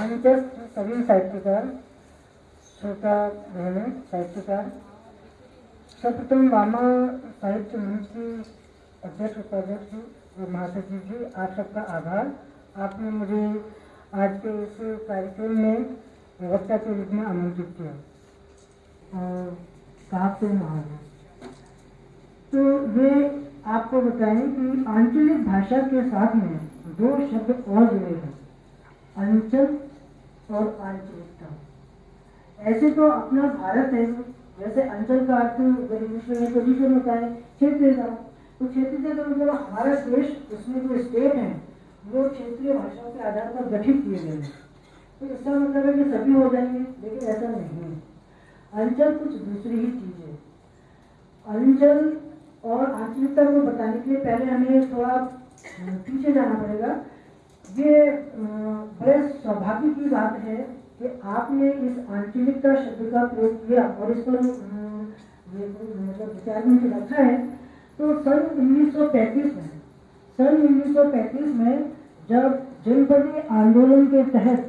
मंचस्थ सभी साहित्यकार श्रोता बहने साहित्यकार सर्वप्रथम वामा साहित्य मंच की अध्यक्ष, उपाध्यक्ष महासचिव जी, आप सबका आभार। आपने मुझे आज के इस कार्यक्रम में वक्ता के रूप में आमंत्रित किया। और साहब से महाराज तो ये आपको बताएँ कि आंचलिक भाषा के साथ में दो शब्द और जुड़े हैं। अंचल और आंचलिकता ऐसे तो अपना भारत है। जैसे अंचल का अर्थ विश्व में पोजिशन होता है। क्षेत्र का तो क्षेत्र से तो मतलब हमारा देश, उसमें जो स्टेट है, वो क्षेत्रीय भाषाओं के आधार पर गठित किए गए हैं। तो इसका मतलब है कि सभी हो जाएँगे, लेकिन ऐसा नहीं है। अंचल कुछ दूसरी ही चीज़ है। अंचल और आंचलिकता को बताने के लिए पहले हमें थोड़ा पीछे जाना पड़ेगा। ये बड़े सौभाग्य की बात है कि आपने इस आंचलिकता शब्द का प्रयोग किया और इस पर मतलब विचार में रखा है तो सन 1935 में, सन 1935 में जब जनपदीय आंदोलन के तहत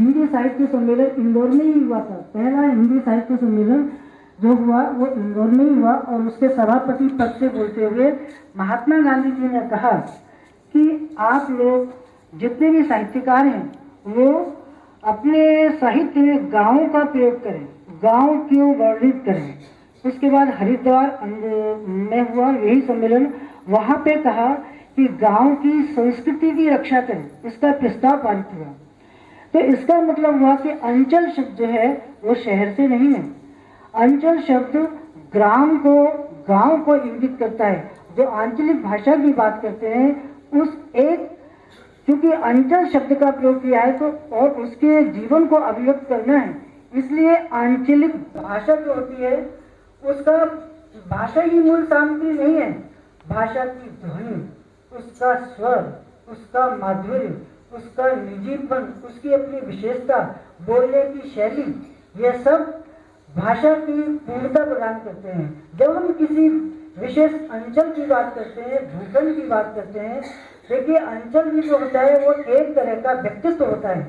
हिंदी साहित्य सम्मेलन इंदौर में ही हुआ था, पहला हिंदी साहित्य सम्मेलन जो हुआ, वो इंदौर में ही हुआ और उसके सभापति पद से बोलते हुए महात्मा गांधी जी ने कहा कि आप लोग जितने भी साहित्यकार हैं, वो अपने साहित्य में गाँव का प्रयोग करें, गाँव क्यों वर्णित करें। उसके बाद हरिद्वार में हुआ यही सम्मेलन। वहाँ पे कहा कि गाँव की संस्कृति की रक्षा करें, इसका प्रस्ताव पारित हुआ। तो इसका मतलब हुआ कि अंचल शब्द जो है, वो शहर से नहीं है। अंचल शब्द ग्राम को, गाँव को इंगित करता है। जो आंचलिक भाषा की बात करते हैं उस एक क्योंकि अंचल शब्द का प्रयोग किया है तो और उसके जीवन को अभिव्यक्त करना है। इसलिए आंचलिक भाषा जो होती है, उसका भाषा ही मूल सामग्री नहीं है। भाषा की ध्वनि, उसका स्वर, उसका माधुर्य, उसका निजीपन, उसकी अपनी विशेषता, बोलने की शैली, ये सब भाषा की पूर्णता प्रदान करते हैं। जब हम किसी विशेष अंचल की बात करते हैं, भूखंड की बात करते हैं, देखिए अंचल भी जो होता है, वो एक तरह का व्यक्तित्व होता है,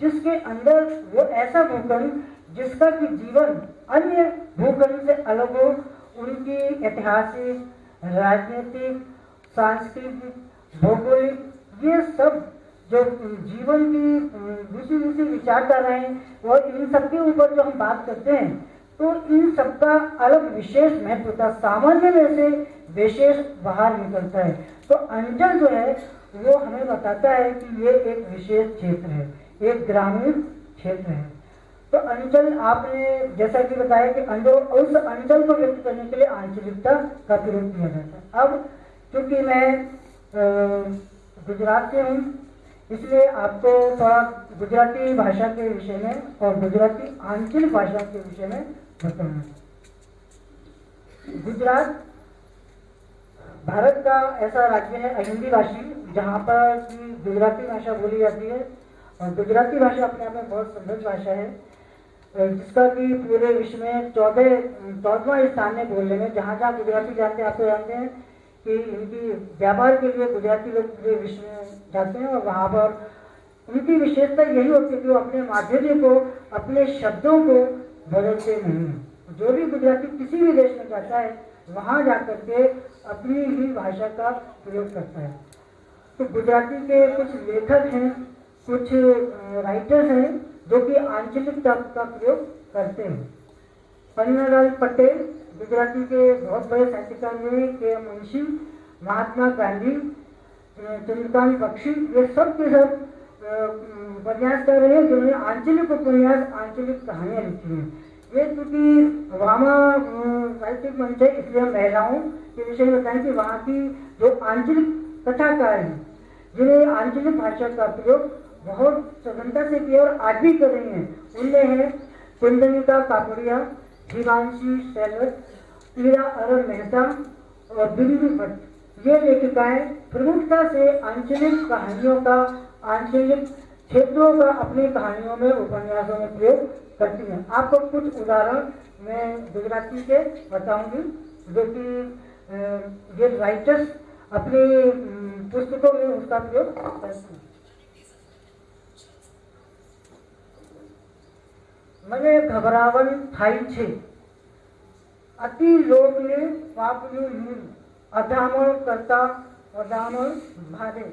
जिसके अंदर वो ऐसा भूखंड जिसका कि जीवन अन्य भूखंड से अलग हो, उनकी ऐतिहासिक, राजनीतिक, सांस्कृतिक, भौगोलिक, ये सब जो जीवन की दूसरी दूसरी विचारधाराएँ और इन सबके ऊपर जो हम बात करते हैं तो इन सबका अलग विशेष महत्व था। सामान्य में से विशेष बाहर निकलता है। तो अंचल जो है, वो हमें बताता है कि ये एक विशेष क्षेत्र है। एक ग्रामीण क्षेत्र है। तो अंचल आपने जैसा कि बताया कि अंचल उस अंचल को व्यक्त करने के लिए आंचलिकता का प्रयोग किया जाता है। अब क्योंकि मैं गुजरात से हूँ, इसलिए आपको थोड़ा गुजराती भाषा के विषय में और गुजराती आंचलिक भाषा के विषय में गुजरात, भारत का ऐसा राज्य है, अहिंदी भाषी, जहाँ पर गुजराती भाषा बोली जाती है। और गुजराती भाषा अपने आप में बहुत समृद्ध भाषा है जिसका कि पूरे विश्व में चौदह चौदवा स्थान है बोलने में। जहाँ जहाँ गुजराती जानते हैं आप तो जानते हैं कि इनकी व्यापार के लिए गुजराती लोग पूरे विश्व में जाते हैं और वहाँ पर उनकी विशेषता यही होती है कि वो अपने माधुर्य को, अपने शब्दों को बदलते नहीं। जो भी गुजराती किसी भी देश में जाता है, वहाँ जाकर के अपनी ही भाषा का प्रयोग करता है। तो गुजराती के कुछ लेखक हैं, कुछ राइटर्स हैं, जो कि आंचलिक तर्क का प्रयोग करते हैं। पन्नालाल पटेल, गुजराती के बहुत बड़े साहित्यकार हुए के मुंशी महात्मा गांधी चंद्रकांत बख्शी, ये सब के सब उपन्यास कर रहे हैं, जिन्होंने आंचलिक उपन्यास, आंचलिक कहानियाँ लिखी हैं। ये चूँकि वामा साहित्यिक मंच है, इसलिए महिलाओं के विषय में बताएँ कि वहाँ की जो आंचलिक कथाकार हैं, जिन्हें आंचलिक भाषा का प्रयोग बहुत सघनता से किया और आज भी कर रही हैं, उनमें है कुंदनिका कापड़िया जीवांशी सैलत पीड़ा अरुण मेहता और बिंदु भट्ट। ये लेखिकाएँ प्रमुखता से आंचलिक कहानियों का आंचलिक क्षेत्रों का अपनी कहानियों में उपन्यासों में प्रयोग करती हैं आपको कुछ उदाहरण मैं गुजराती के बताऊंगी जो कि ये राइटर्स अपनी पुस्तकों में उसका प्रयोग करते हैं મને ગભરાવન થાય છે અતિ લોભને પાપનું મૂળ અધામણ કરતા અધામણ ભારે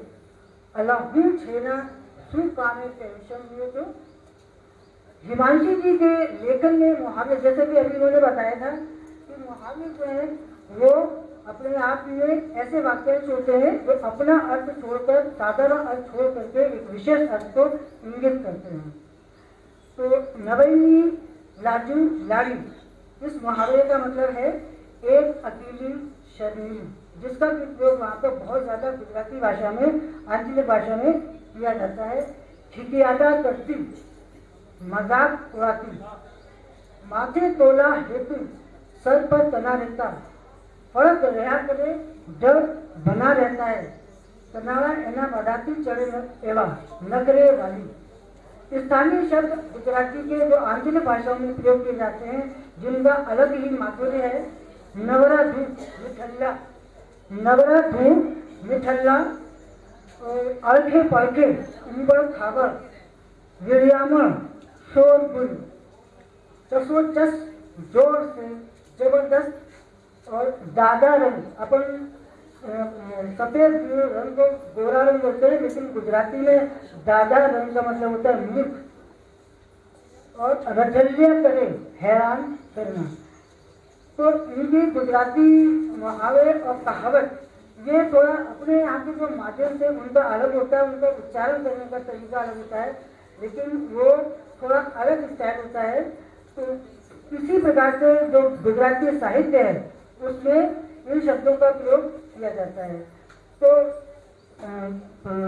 अलाउद्दीन छेना स्वीकामे पेंशन दिए थे। हिमांशी जी के लेखन में मुहावरे, जैसे भी अभी उन्होंने बताया था कि मुहावरे जो है, वो अपने आप में ऐसे वाक्यांश होते हैं जो अपना अर्थ छोड़कर, साधारण अर्थ छोड़ करके एक विशेष अर्थ को इंगित करते हैं। तो नवैनी लाजू लाली, इस मुहावरे का मतलब है, एक अकेली शरीर। जिसका भी प्रयोग वहाँ पर बहुत ज्यादा गुजराती भाषा में आंचलिक भाषा में किया जाता है ठिकियादा करती मजाक उड़ाती माथे तोला हेतु सर पर तना रहता ફરક રહ્યા કરે ડર બના रहता है तनावा एना बढ़ाती चढ़े एवं नगरे वाली स्थानीय शब्द गुजराती के जो आंचलिक भाषाओं में प्रयोग किए जाते हैं जिनका अलग ही माधुर्य है नवरा धूप मिठल्ला नवरात्र में मिठल्ला अलखे पलखे उम्बर खाबर विरियामण शोरपुर चसोचस ज़ोर से, ज़बरदस्त, और दादा रंग, अपन सफ़ेद रंग को गोरा रंग होते हैं, लेकिन गुजराती में दादा रंग का मतलब होता है मुख। और रजलिया करें, हैरान करना। तो इनकी गुजराती मुहावरे और कहावत, ये थोड़ा अपने यहाँ के जो माध्यम से उनका अलग होता है उनका उच्चारण करने का तरीका अलग होता है, लेकिन वो थोड़ा अलग स्टाइल होता है। तो इसी प्रकार से जो गुजराती साहित्य है, उसमें इन शब्दों का प्रयोग किया जाता है। तो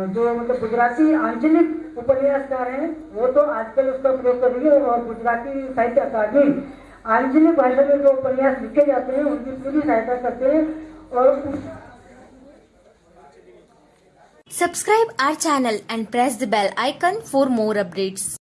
जो मतलब गुजराती आंचलिक उपन्यासकार हैं, वो तो आजकल उसका प्रयोग कर रही है और गुजराती साहित्य अकादमी आंचलिक भाषा में जो उपन्यास लिखे जाते हैं उनकी पूरी सहायता करते हैं और Subscribe our channel and press the bell icon for more updates.